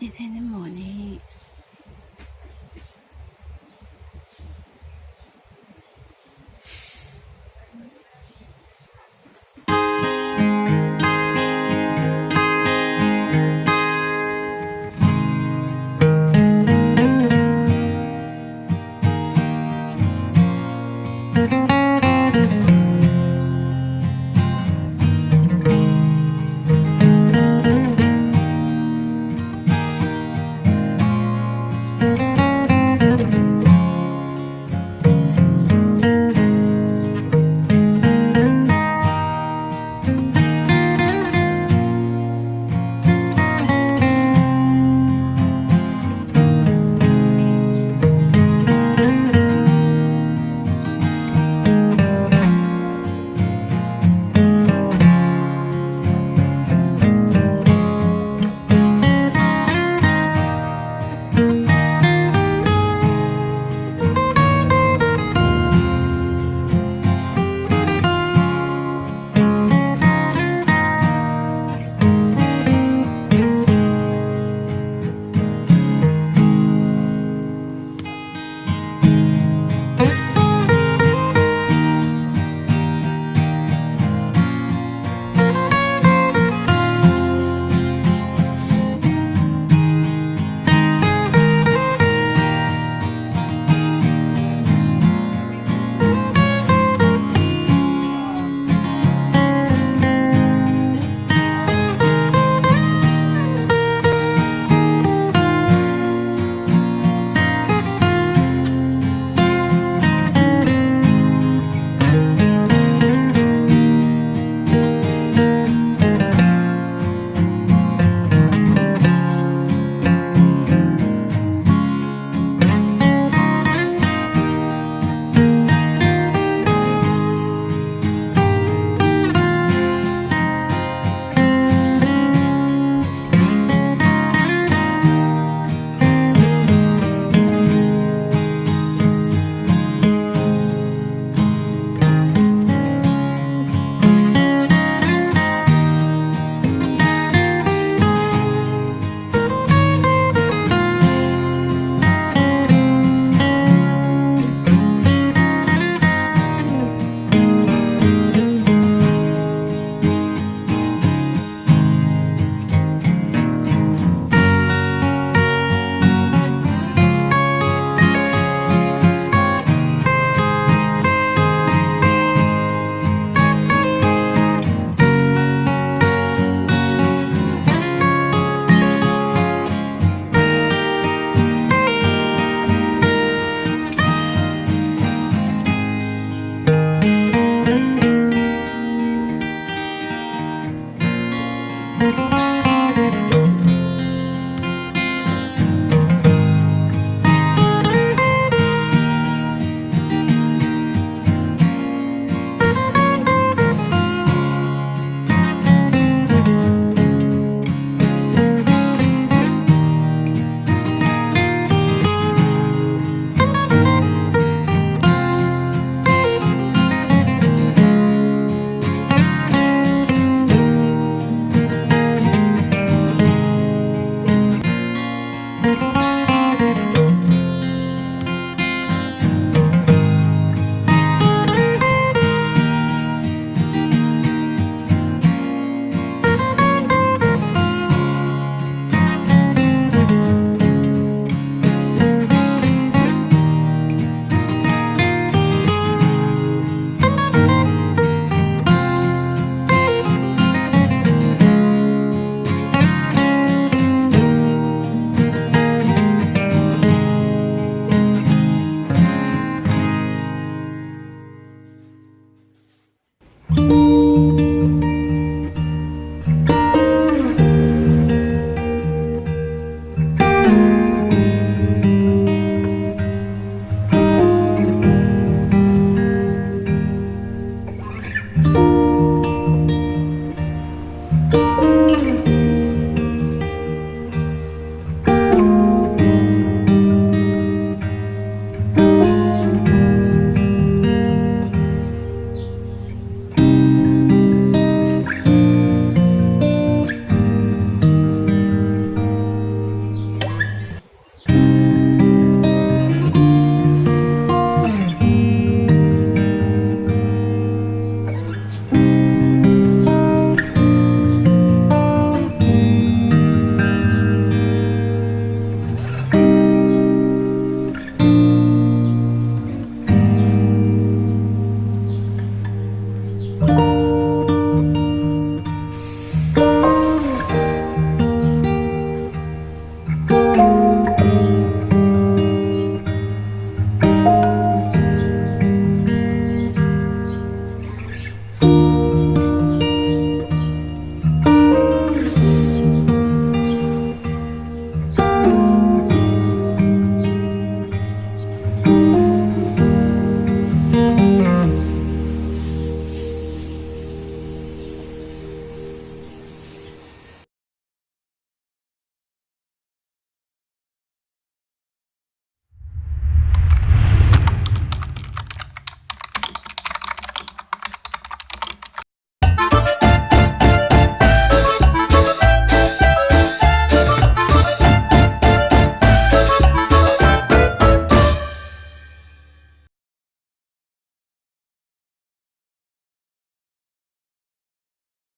ねねえもね